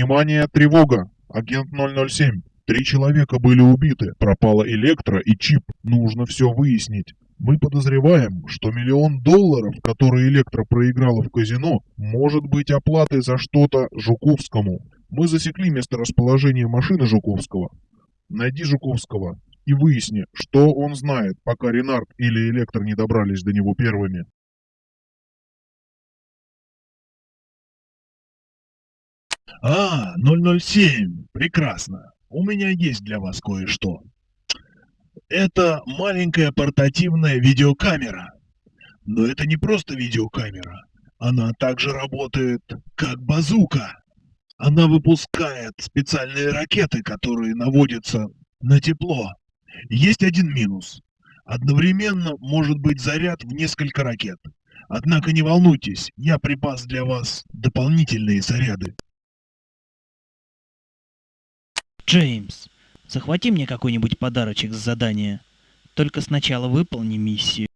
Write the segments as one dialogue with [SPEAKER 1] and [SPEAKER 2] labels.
[SPEAKER 1] Внимание, тревога! Агент 007. Три человека были убиты, пропала электро и чип. Нужно все выяснить. Мы подозреваем, что миллион долларов, которые Электро проиграла в казино, может быть оплатой за что-то Жуковскому. Мы засекли месторасположение машины Жуковского. Найди Жуковского и выясни, что он знает, пока Ренард или Электро не добрались до него первыми.
[SPEAKER 2] А, 007, прекрасно. У меня есть для вас кое-что. Это маленькая портативная видеокамера. Но это не просто видеокамера. Она также работает как базука. Она выпускает специальные ракеты, которые наводятся на тепло. Есть один минус. Одновременно может быть заряд в несколько ракет. Однако не волнуйтесь, я припас для вас дополнительные заряды.
[SPEAKER 3] Джеймс, захвати мне какой-нибудь подарочек с задания. Только сначала выполни миссию.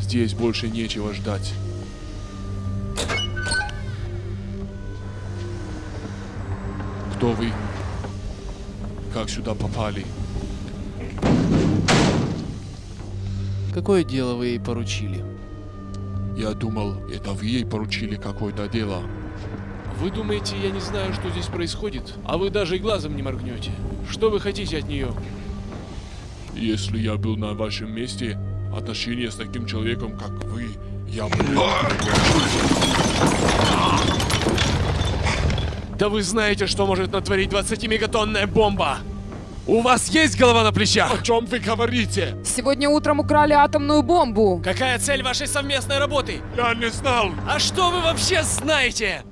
[SPEAKER 4] Здесь больше нечего ждать. Кто вы? Как сюда попали?
[SPEAKER 5] Какое дело вы ей поручили?
[SPEAKER 4] Я думал, это вы ей поручили какое-то дело.
[SPEAKER 5] Вы думаете, я не знаю, что здесь происходит? А вы даже и глазом не моргнете. Что вы хотите от нее?
[SPEAKER 4] Если я был на вашем месте, отношения с таким человеком, как вы, я бы...
[SPEAKER 5] Да вы знаете, что может натворить 20-мегатонная бомба! У вас есть голова на плечах?
[SPEAKER 4] О чем вы говорите?
[SPEAKER 6] Сегодня утром украли атомную бомбу.
[SPEAKER 5] Какая цель вашей совместной работы?
[SPEAKER 4] Я не знал.
[SPEAKER 5] А что вы вообще знаете?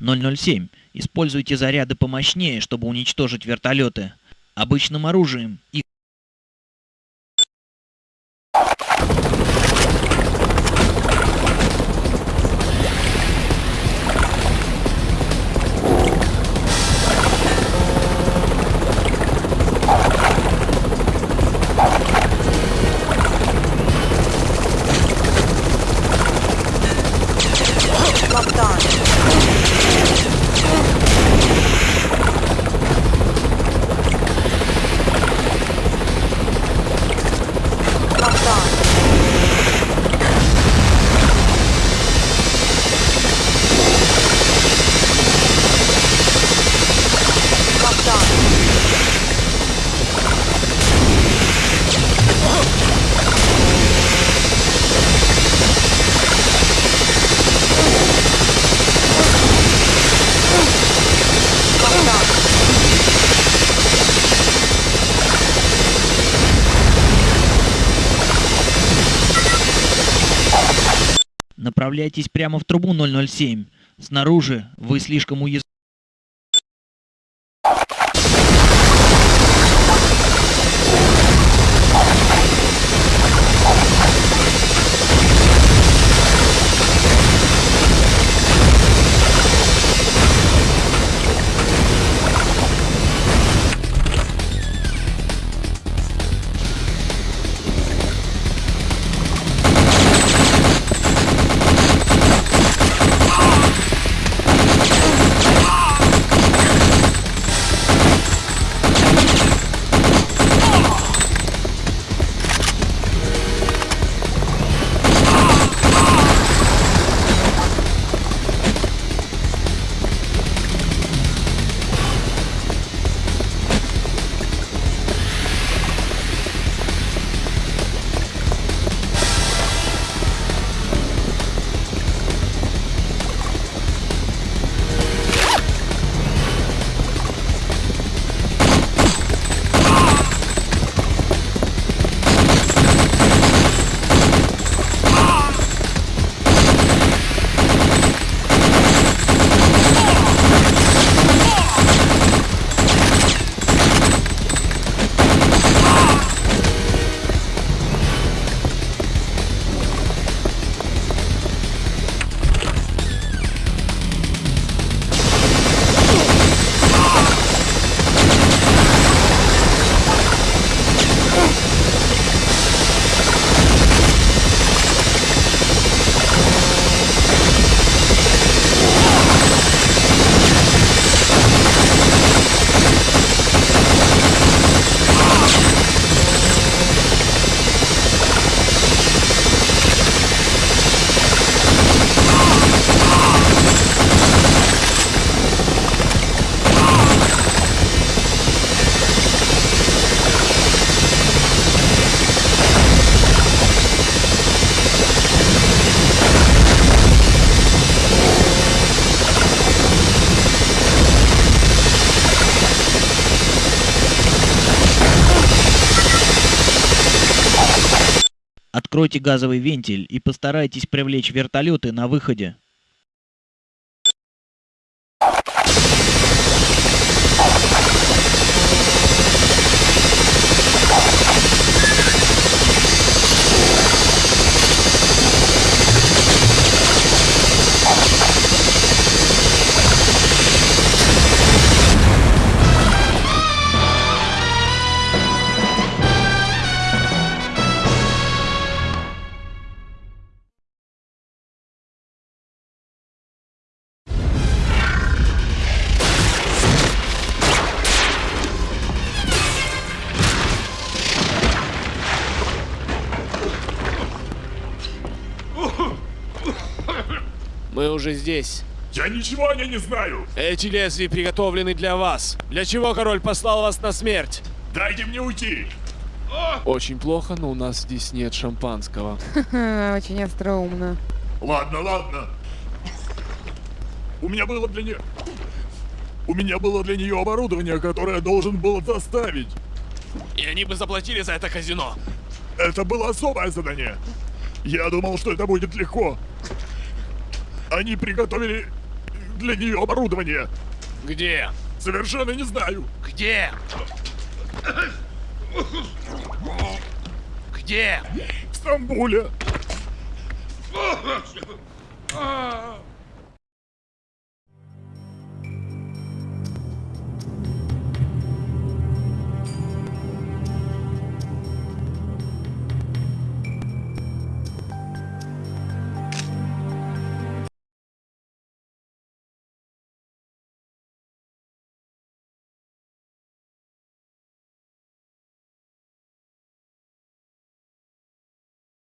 [SPEAKER 3] Ноль семь. Используйте заряды помощнее, чтобы уничтожить вертолеты. Обычным оружием их Направляйтесь прямо в трубу 007. Снаружи вы слишком уязвимы. Откройте газовый вентиль и постарайтесь привлечь вертолеты на выходе.
[SPEAKER 5] Мы уже здесь.
[SPEAKER 4] Я ничего о ней не знаю.
[SPEAKER 5] Эти лезвия приготовлены для вас. Для чего король послал вас на смерть?
[SPEAKER 4] Дайте мне уйти.
[SPEAKER 5] Очень плохо, но у нас здесь нет шампанского.
[SPEAKER 6] Очень остроумно.
[SPEAKER 4] Ладно, ладно. У меня было для нее... У меня было для нее оборудование, которое должен был доставить.
[SPEAKER 5] И они бы заплатили за это казино.
[SPEAKER 4] Это было особое задание. Я думал, что это будет легко. Они приготовили для нее оборудование.
[SPEAKER 5] Где?
[SPEAKER 4] Совершенно не знаю.
[SPEAKER 5] Где? Где?
[SPEAKER 4] В Стамбуле.